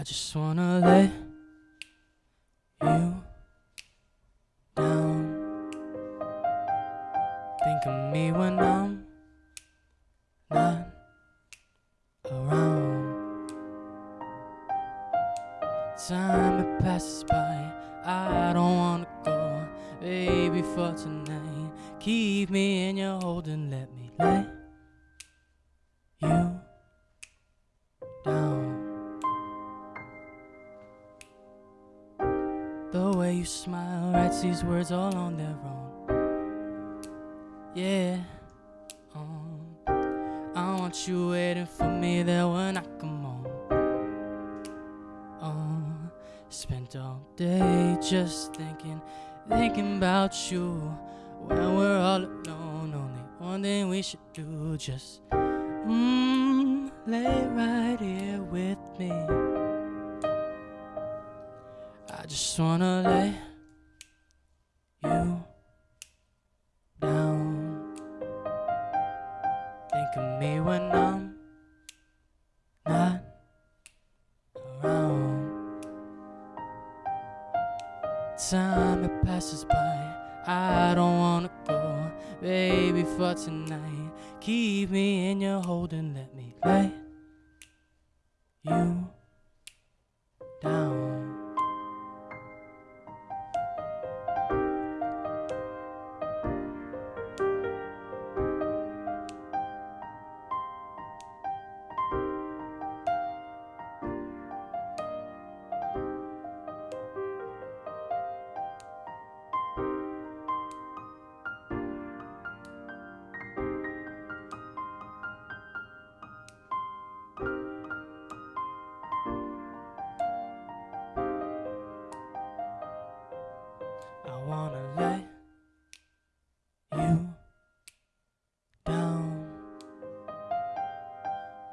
I just wanna lay you down. Think of me when I'm not around. Time it passes by, I don't wanna go, baby, for tonight. Keep me in your hold and let me lay The way you smile writes these words all on their own. Yeah. Um, I want you waiting for me there when I come home. Um, spent all day just thinking, thinking about you. When we're all alone, only one thing we should do just mm, lay right here with me. I just wanna lay you down. Think of me when I'm not around. Time it passes by, I don't wanna go, baby, for tonight. Keep me in your hold and let me lay Wanna lay you down.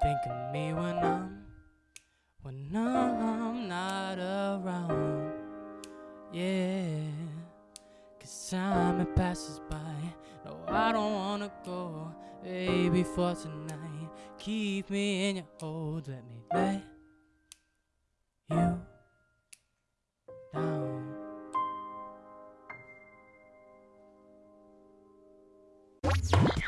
Think of me when I'm when I'm not around. Yeah, cause time it passes by. No, I don't wanna go, baby, for tonight. Keep me in your hold, let me lay you Yeah.